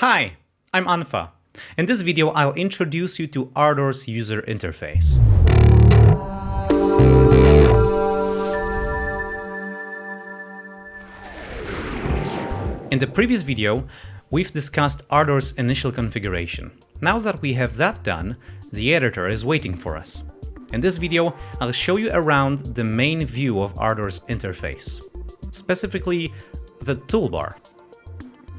Hi, I'm Anfa. In this video, I'll introduce you to Ardour's user interface. In the previous video, we've discussed Ardour's initial configuration. Now that we have that done, the editor is waiting for us. In this video, I'll show you around the main view of Ardour's interface, specifically the toolbar.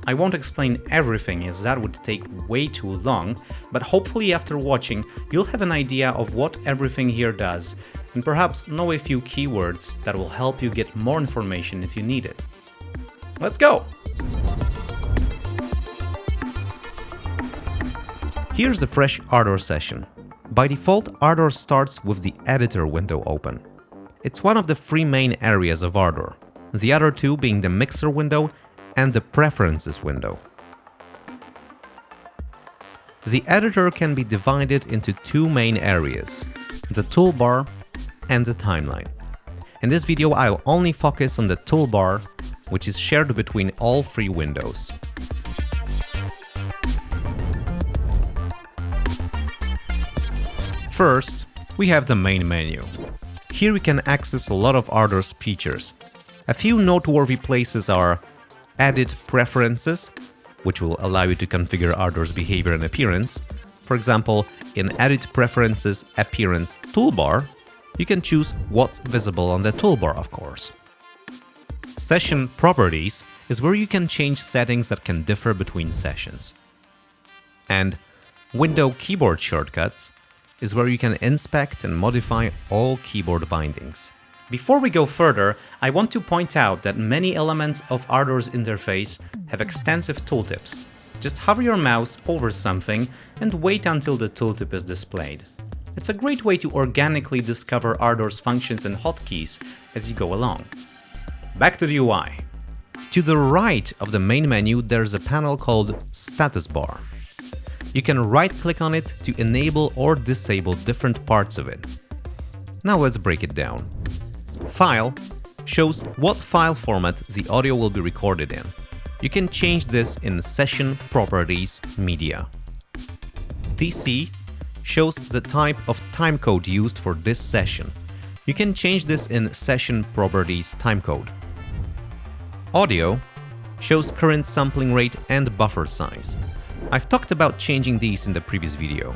I won't explain everything as that would take way too long, but hopefully after watching you'll have an idea of what everything here does and perhaps know a few keywords that will help you get more information if you need it. Let's go! Here's a fresh Ardour session. By default, Ardour starts with the editor window open. It's one of the three main areas of Ardour, the other two being the mixer window and the preferences window. The editor can be divided into two main areas, the toolbar and the timeline. In this video I'll only focus on the toolbar, which is shared between all three windows. First, we have the main menu. Here we can access a lot of Ardour's features. A few noteworthy places are Edit Preferences, which will allow you to configure Ardour's behavior and appearance. For example, in Edit Preferences Appearance toolbar, you can choose what's visible on the toolbar, of course. Session Properties is where you can change settings that can differ between sessions. And Window Keyboard Shortcuts is where you can inspect and modify all keyboard bindings. Before we go further, I want to point out that many elements of Ardour's interface have extensive tooltips. Just hover your mouse over something and wait until the tooltip is displayed. It's a great way to organically discover Ardour's functions and hotkeys as you go along. Back to the UI. To the right of the main menu there's a panel called Status Bar. You can right-click on it to enable or disable different parts of it. Now let's break it down. File shows what file format the audio will be recorded in. You can change this in Session Properties Media. TC shows the type of timecode used for this session. You can change this in Session Properties Timecode. Audio shows current sampling rate and buffer size. I've talked about changing these in the previous video.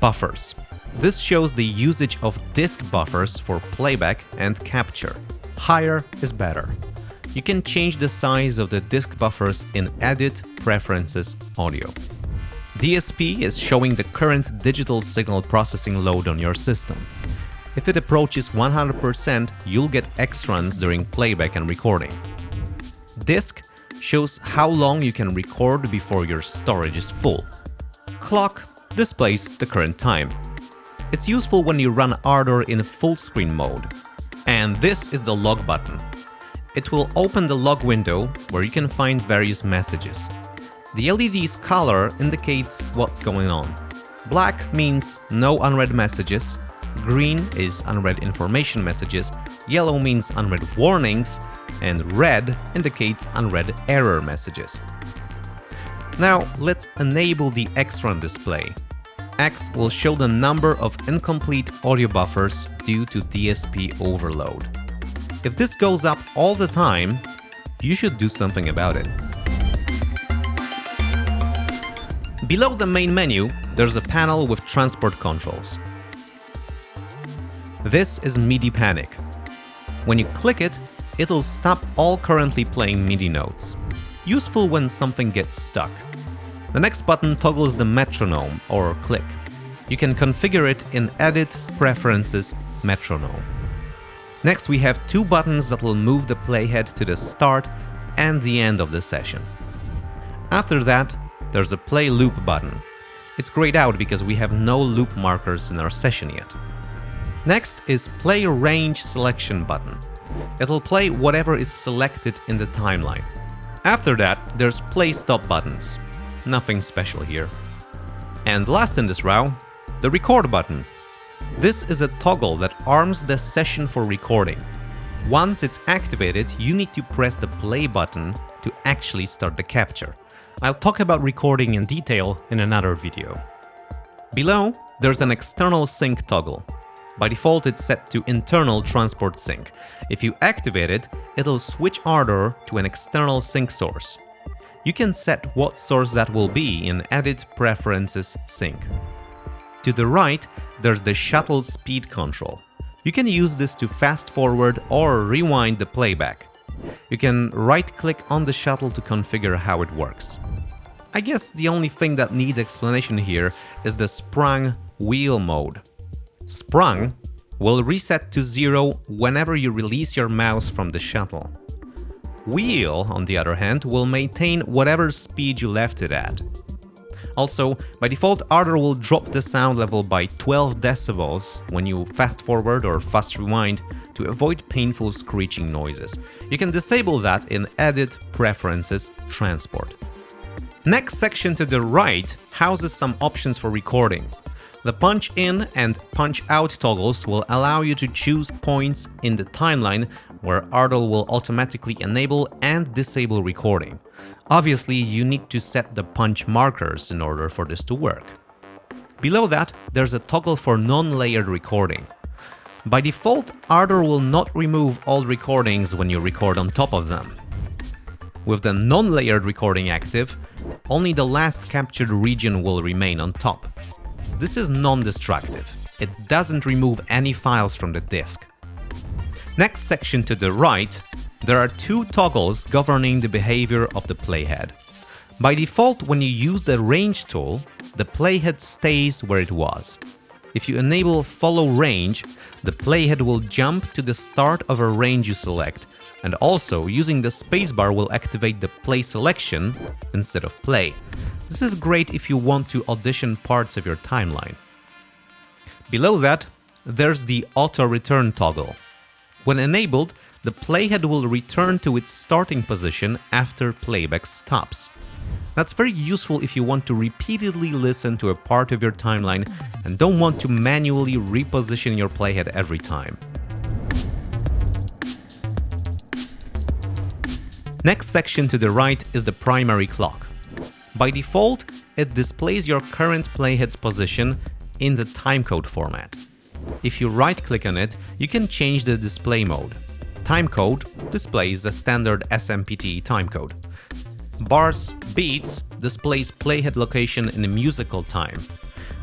Buffers. This shows the usage of disk buffers for playback and capture. Higher is better. You can change the size of the disk buffers in Edit Preferences Audio. DSP is showing the current digital signal processing load on your system. If it approaches 100%, you'll get xruns during playback and recording. Disk shows how long you can record before your storage is full. Clock displays the current time. It's useful when you run Ardour in full screen mode. And this is the log button. It will open the log window where you can find various messages. The LED's color indicates what's going on. Black means no unread messages, green is unread information messages, yellow means unread warnings, and red indicates unread error messages. Now let's enable the Xrun display. X will show the number of incomplete audio buffers due to DSP overload. If this goes up all the time, you should do something about it. Below the main menu, there's a panel with transport controls. This is MIDI Panic. When you click it, it'll stop all currently playing MIDI notes. Useful when something gets stuck. The next button toggles the metronome or click. You can configure it in Edit Preferences Metronome. Next we have two buttons that will move the playhead to the start and the end of the session. After that, there's a play loop button. It's grayed out because we have no loop markers in our session yet. Next is play range selection button. It'll play whatever is selected in the timeline. After that, there's play stop buttons. Nothing special here. And last in this row, the record button. This is a toggle that arms the session for recording. Once it's activated, you need to press the play button to actually start the capture. I'll talk about recording in detail in another video. Below, there's an external sync toggle. By default, it's set to internal transport sync. If you activate it, it'll switch Ardour to an external sync source. You can set what source that will be in Edit Preferences Sync. To the right, there's the shuttle speed control. You can use this to fast forward or rewind the playback. You can right-click on the shuttle to configure how it works. I guess the only thing that needs explanation here is the sprung wheel mode. Sprung will reset to zero whenever you release your mouse from the shuttle. Wheel, on the other hand, will maintain whatever speed you left it at. Also, by default, Ardour will drop the sound level by 12 decibels when you fast forward or fast rewind to avoid painful screeching noises. You can disable that in Edit Preferences Transport. Next section to the right houses some options for recording. The punch in and punch out toggles will allow you to choose points in the timeline where Ardour will automatically enable and disable recording. Obviously, you need to set the punch markers in order for this to work. Below that, there's a toggle for non-layered recording. By default, Ardour will not remove all recordings when you record on top of them. With the non-layered recording active, only the last captured region will remain on top. This is non-destructive. It doesn't remove any files from the disk. Next section to the right, there are two toggles governing the behavior of the playhead. By default, when you use the range tool, the playhead stays where it was. If you enable follow range, the playhead will jump to the start of a range you select, and also using the spacebar will activate the play selection instead of play. This is great if you want to audition parts of your timeline. Below that, there's the auto return toggle. When enabled, the playhead will return to its starting position after playback stops. That's very useful if you want to repeatedly listen to a part of your timeline and don't want to manually reposition your playhead every time. Next section to the right is the primary clock. By default, it displays your current playhead's position in the timecode format. If you right-click on it, you can change the display mode. Timecode displays the standard SMPTE timecode. Bars beats displays playhead location in a musical time.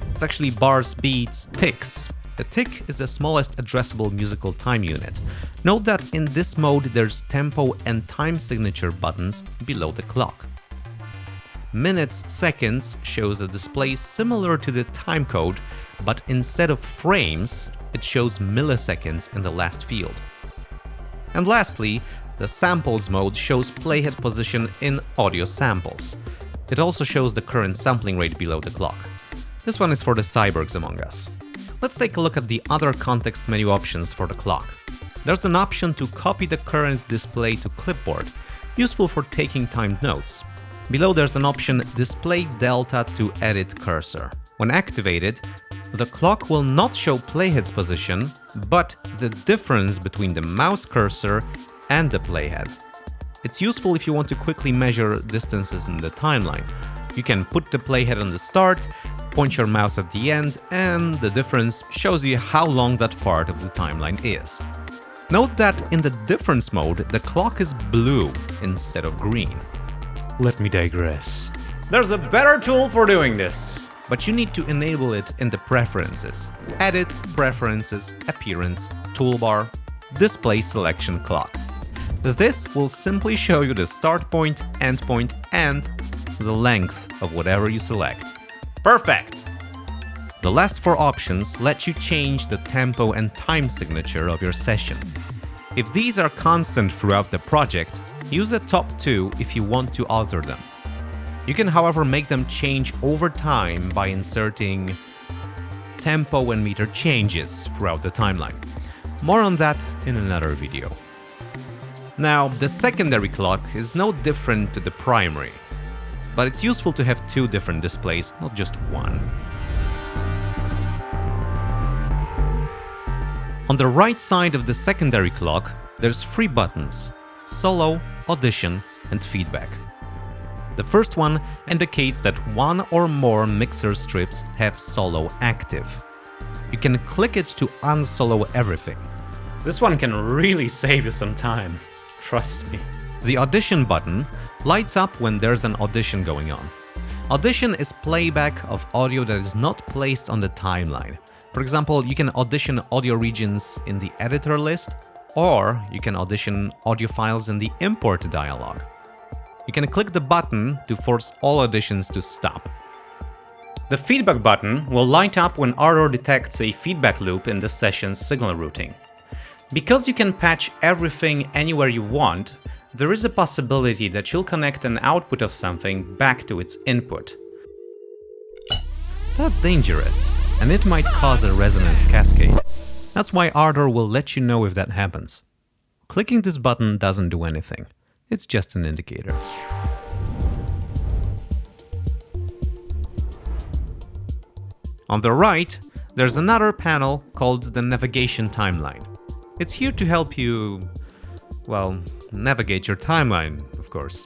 It's actually bars beats ticks. The tick is the smallest addressable musical time unit. Note that in this mode there's tempo and time signature buttons below the clock. Minutes seconds shows a display similar to the timecode, but instead of frames, it shows milliseconds in the last field. And lastly, the samples mode shows playhead position in audio samples. It also shows the current sampling rate below the clock. This one is for the cyborgs among us. Let's take a look at the other context menu options for the clock. There's an option to copy the current display to clipboard, useful for taking timed notes. Below there's an option Display Delta to edit cursor. When activated, the clock will not show playhead's position, but the difference between the mouse cursor and the playhead. It's useful if you want to quickly measure distances in the timeline. You can put the playhead on the start, point your mouse at the end, and the difference shows you how long that part of the timeline is. Note that in the difference mode, the clock is blue instead of green. Let me digress. There's a better tool for doing this. But you need to enable it in the preferences. Edit, Preferences, Appearance, Toolbar, Display Selection Clock. This will simply show you the start point, end point, and the length of whatever you select. Perfect! The last four options let you change the tempo and time signature of your session. If these are constant throughout the project, Use the top two if you want to alter them. You can however make them change over time by inserting tempo and meter changes throughout the timeline. More on that in another video. Now, the secondary clock is no different to the primary, but it's useful to have two different displays, not just one. On the right side of the secondary clock, there's three buttons, solo, audition, and feedback. The first one indicates that one or more mixer strips have solo active. You can click it to unsolo everything. This one can really save you some time. Trust me. The audition button lights up when there's an audition going on. Audition is playback of audio that is not placed on the timeline. For example, you can audition audio regions in the editor list, or you can audition audio files in the import dialog. You can click the button to force all auditions to stop. The feedback button will light up when Ardour detects a feedback loop in the session's signal routing. Because you can patch everything anywhere you want, there is a possibility that you'll connect an output of something back to its input. That's dangerous, and it might cause a resonance cascade. That's why Ardour will let you know if that happens. Clicking this button doesn't do anything, it's just an indicator. On the right, there's another panel called the Navigation Timeline. It's here to help you, well, navigate your timeline, of course.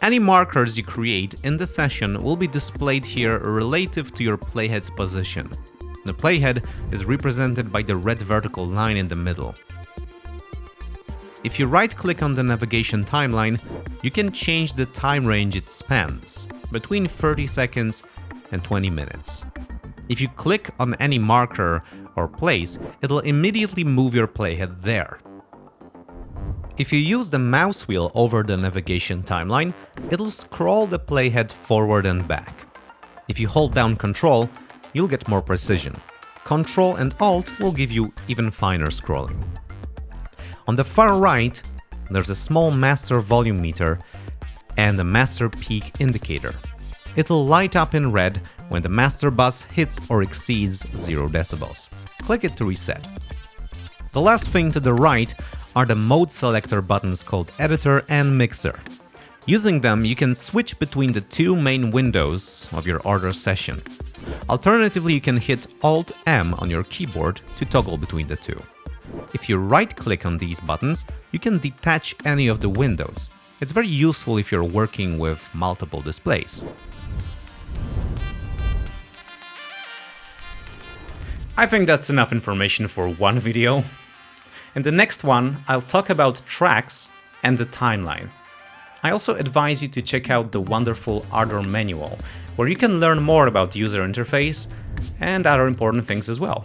Any markers you create in the session will be displayed here relative to your playhead's position. The playhead is represented by the red vertical line in the middle. If you right-click on the navigation timeline, you can change the time range it spans, between 30 seconds and 20 minutes. If you click on any marker or place, it'll immediately move your playhead there. If you use the mouse wheel over the navigation timeline, it'll scroll the playhead forward and back. If you hold down Control, you'll get more precision. Control and Alt will give you even finer scrolling. On the far right, there's a small master volume meter and a master peak indicator. It'll light up in red when the master bus hits or exceeds 0 decibels. Click it to reset. The last thing to the right are the mode selector buttons called Editor and Mixer. Using them, you can switch between the two main windows of your Ardour session. Alternatively, you can hit Alt-M on your keyboard to toggle between the two. If you right-click on these buttons, you can detach any of the windows. It's very useful if you're working with multiple displays. I think that's enough information for one video. In the next one, I'll talk about tracks and the timeline. I also advise you to check out the wonderful Ardour manual, where you can learn more about user interface and other important things as well.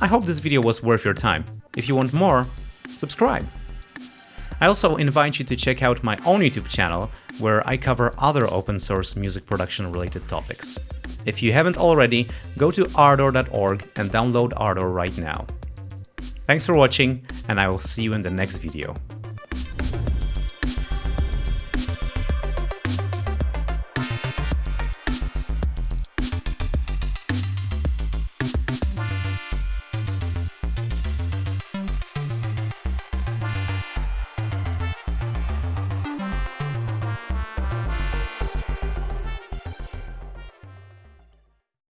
I hope this video was worth your time. If you want more, subscribe. I also invite you to check out my own YouTube channel, where I cover other open source music production related topics. If you haven't already, go to ardour.org and download Ardour right now. Thanks for watching, and I will see you in the next video.